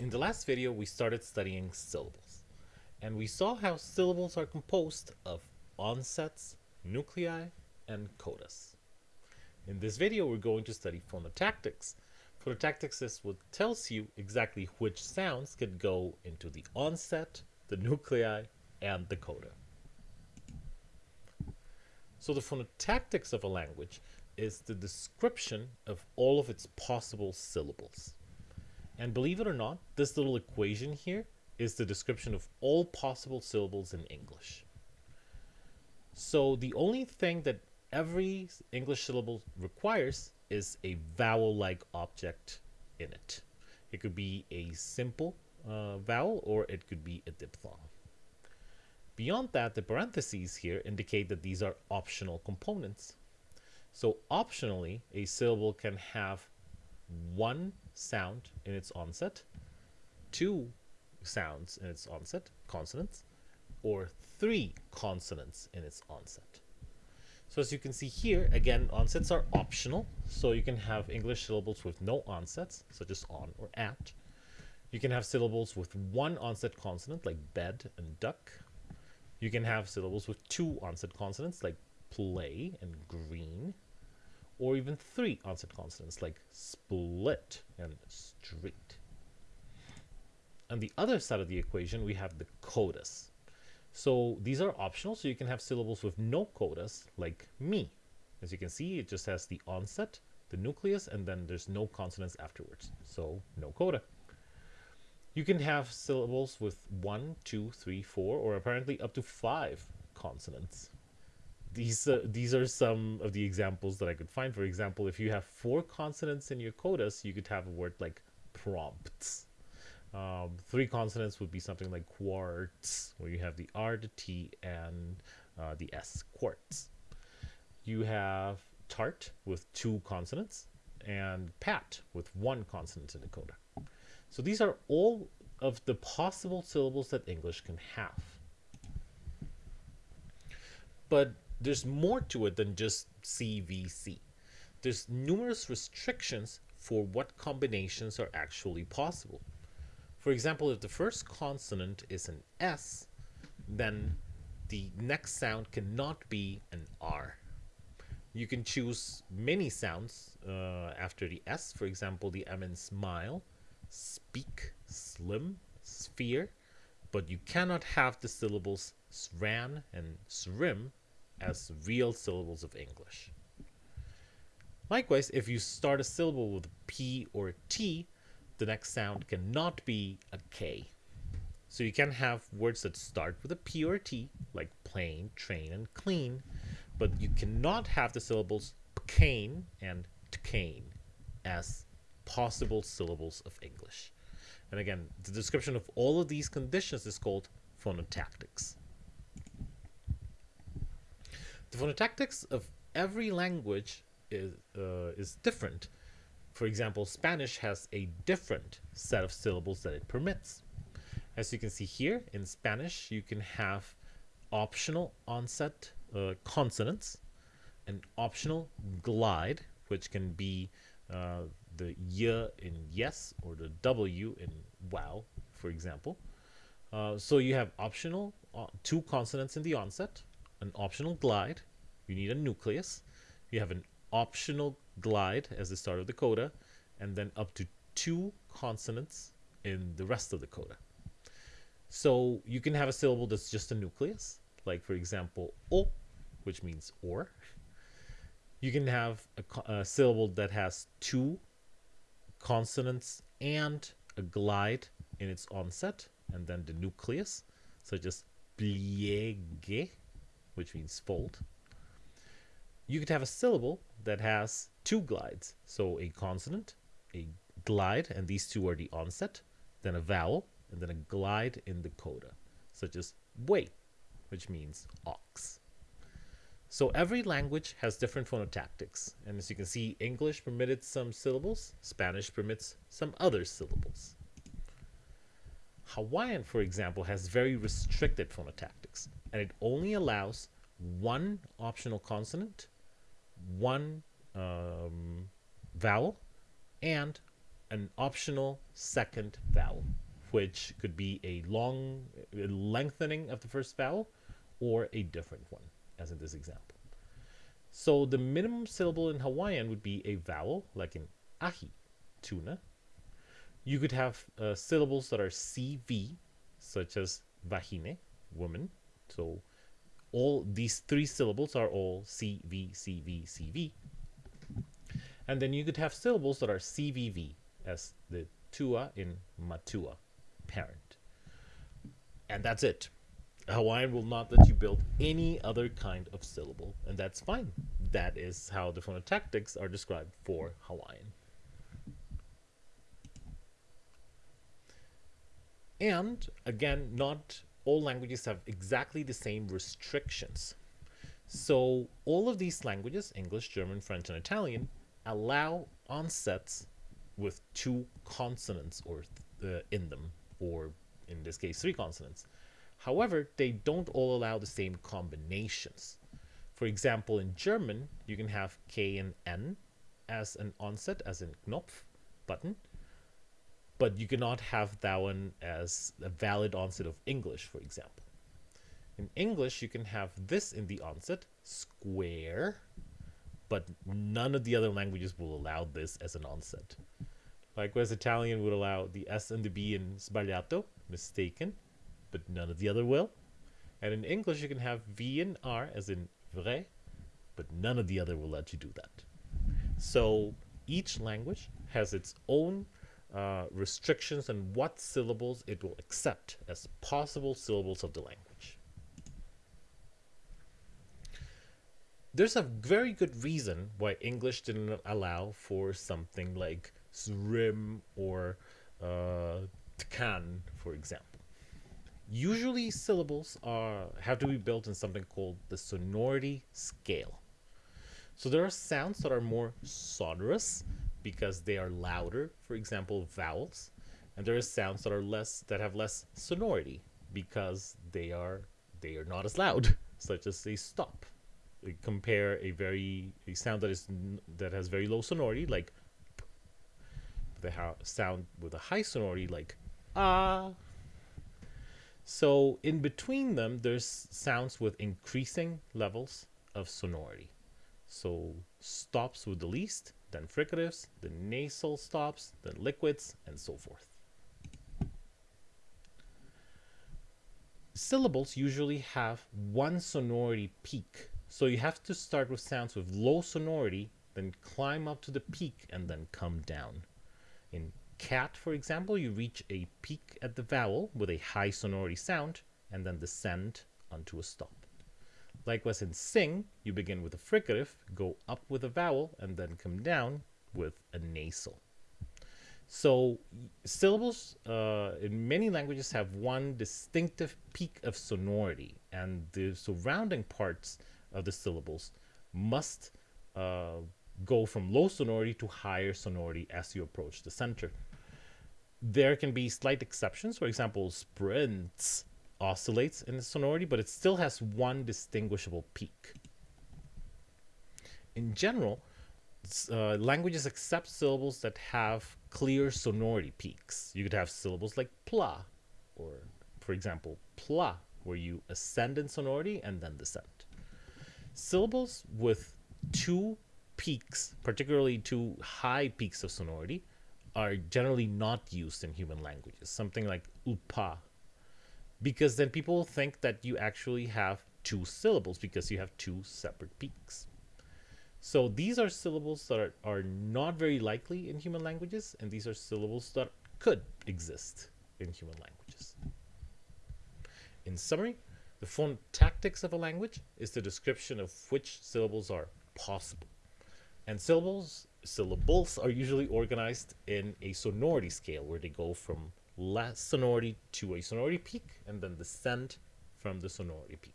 In the last video, we started studying syllables, and we saw how syllables are composed of onsets, nuclei, and codas. In this video, we're going to study phonotactics. Phonotactics is what tells you exactly which sounds can go into the onset, the nuclei, and the coda. So the phonotactics of a language is the description of all of its possible syllables. And believe it or not, this little equation here is the description of all possible syllables in English. So the only thing that every English syllable requires is a vowel-like object in it. It could be a simple uh, vowel or it could be a diphthong. Beyond that, the parentheses here indicate that these are optional components. So optionally, a syllable can have one sound in its onset, two sounds in its onset, consonants, or three consonants in its onset. So as you can see here, again, onsets are optional. So you can have English syllables with no onsets, such as on or at. You can have syllables with one onset consonant, like bed and duck. You can have syllables with two onset consonants, like play and green or even three onset consonants like split and street. On the other side of the equation, we have the codas. So these are optional, so you can have syllables with no codas, like me. As you can see, it just has the onset, the nucleus, and then there's no consonants afterwards, so no coda. You can have syllables with one, two, three, four, or apparently up to five consonants these uh, these are some of the examples that I could find. For example, if you have four consonants in your codas, you could have a word like prompts. Um, three consonants would be something like quartz, where you have the R, the T, and uh, the S, quartz. You have tart with two consonants, and pat with one consonant in the coda. So these are all of the possible syllables that English can have. But there's more to it than just CVC. There's numerous restrictions for what combinations are actually possible. For example, if the first consonant is an S, then the next sound cannot be an R. You can choose many sounds uh, after the S, for example, the M in smile, speak, slim, sphere, but you cannot have the syllables sran and srim as real syllables of English. Likewise, if you start a syllable with a P or a T, the next sound cannot be a K. So you can have words that start with a P or a T, like plane, train, and clean, but you cannot have the syllables cane and tkane as possible syllables of English. And again, the description of all of these conditions is called phonotactics. The phonotactics of every language is, uh, is different. For example, Spanish has a different set of syllables that it permits. As you can see here, in Spanish, you can have optional onset uh, consonants, an optional glide, which can be uh, the y in yes or the w in wow, for example. Uh, so you have optional uh, two consonants in the onset, an optional glide. You need a nucleus. You have an optional glide as the start of the coda, and then up to two consonants in the rest of the coda. So you can have a syllable that's just a nucleus, like for example, o, which means or. You can have a, a syllable that has two consonants and a glide in its onset, and then the nucleus, such as pliegue, which means fold. You could have a syllable that has two glides. So a consonant, a glide, and these two are the onset, then a vowel, and then a glide in the coda, such as buey, which means ox. So every language has different phonotactics. And as you can see, English permitted some syllables, Spanish permits some other syllables. Hawaiian, for example, has very restricted phonotactics, and it only allows one optional consonant, one um, vowel, and an optional second vowel, which could be a long a lengthening of the first vowel or a different one, as in this example. So the minimum syllable in Hawaiian would be a vowel, like in ahi, tuna. You could have uh, syllables that are CV, such as vahine, woman. So all these three syllables are all CV, CV, CV. And then you could have syllables that are CVV, as the tua in matua, parent. And that's it. Hawaiian will not let you build any other kind of syllable, and that's fine. That is how the phonotactics are described for Hawaiian. And again, not all languages have exactly the same restrictions. So all of these languages, English, German, French, and Italian, allow onsets with two consonants or uh, in them, or in this case, three consonants. However, they don't all allow the same combinations. For example, in German, you can have K and N as an onset, as in Knopf, button, but you cannot have that one as a valid onset of English, for example. In English, you can have this in the onset, square, but none of the other languages will allow this as an onset. Likewise, Italian would allow the S and the B in sbagliato, mistaken, but none of the other will. And in English, you can have V and R as in vrai, but none of the other will let you do that. So each language has its own uh, restrictions on what syllables it will accept as possible syllables of the language. There's a very good reason why English didn't allow for something like zrim or uh, tkan, for example. Usually syllables are have to be built in something called the sonority scale. So there are sounds that are more sonorous because they are louder, for example, vowels, and there are sounds that are less that have less sonority because they are they are not as loud, such as a stop. We compare a very a sound that is that has very low sonority, like the sound with a high sonority, like ah. So in between them, there's sounds with increasing levels of sonority. So stops with the least, then fricatives, then nasal stops, then liquids, and so forth. Syllables usually have one sonority peak, so you have to start with sounds with low sonority, then climb up to the peak, and then come down. In cat, for example, you reach a peak at the vowel with a high sonority sound, and then descend onto a stop. Likewise in sing, you begin with a fricative, go up with a vowel, and then come down with a nasal. So syllables uh, in many languages have one distinctive peak of sonority, and the surrounding parts of the syllables must uh, go from low sonority to higher sonority as you approach the center. There can be slight exceptions. For example, sprints oscillates in the sonority, but it still has one distinguishable peak. In general, uh, languages accept syllables that have clear sonority peaks. You could have syllables like pla, or for example, pla, where you ascend in sonority and then descend. Syllables with two peaks, particularly two high peaks of sonority, are generally not used in human languages. Something like upa because then people think that you actually have two syllables because you have two separate peaks. So these are syllables that are, are not very likely in human languages, and these are syllables that could exist in human languages. In summary, the phonotactics of a language is the description of which syllables are possible. And syllables syllables are usually organized in a sonority scale where they go from less sonority to a sonority peak and then descend from the sonority peak.